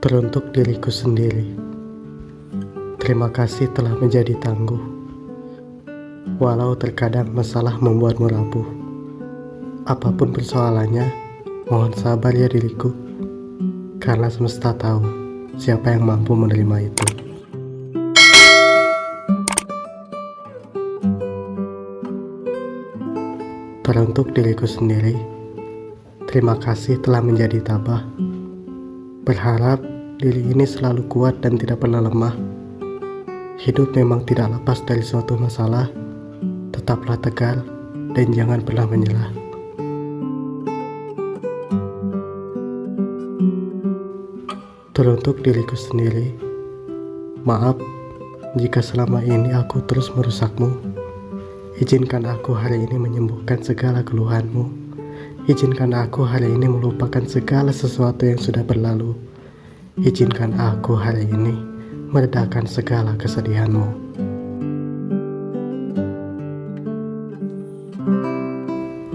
Teruntuk diriku sendiri, terima kasih telah menjadi tangguh. Walau terkadang masalah membuatmu rapuh, apa pun persoalannya, mohon sabar ya diriku, karena semesta tahu siapa yang mampu menerima itu. Teruntuk diriku sendiri, terima kasih telah menjadi tabah. Berharap diri ini selalu kuat dan tidak pernah lemah. Hidup memang tidak lepas dari suatu masalah. Tetaplah tegar dan jangan pernah menyerah. Teruntuk diriku sendiri, maaf jika selama ini aku terus merusakmu. Izinkan aku hari ini menyembuhkan segala keluhanmu. Izinkan aku hari ini melupakan segala sesuatu yang sudah berlalu. Izinkan aku hari ini meredakan segala kesedihanmu.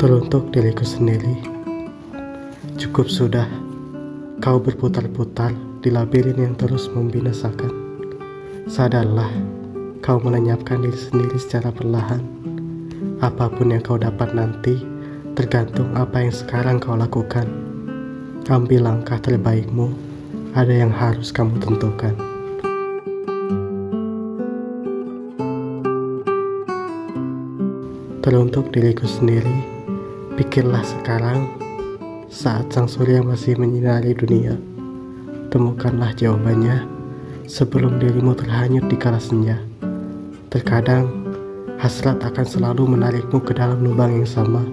Teruntuk diriku sendiri, cukup sudah kau berputar-putar di labirin yang terus membinasakan. Sadarlah, kau melenyapkan diri sendiri secara perlahan. Apa pun yang kau dapat nanti, Tergantung apa yang sekarang kau lakukan. Ambil langkah terbaikmu, ada yang harus kamu tentukan. Teruntuk diriku sendiri, pikirlah sekarang saat sang surya masih menyinari dunia. Temukanlah jawabannya sebelum dirimu terhanyut di kala senja. Terkadang hasrat akan selalu menarikmu ke dalam lubang yang sama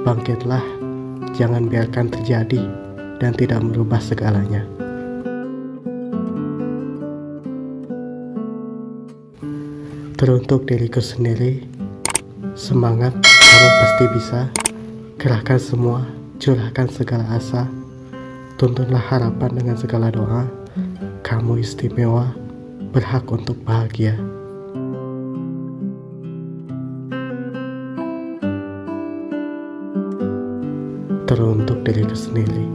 Bangkitlah, jangan biarkan terjadi dan tidak merubah segalanya. Teruntuk diriku sendiri, semangat, kamu pasti bisa. Kerahkan semua, curahkan segala asa. Tuntunlah harapan dengan segala doa. Kamu istimewa, berhak untuk bahagia. teruntuk diriku sendiri.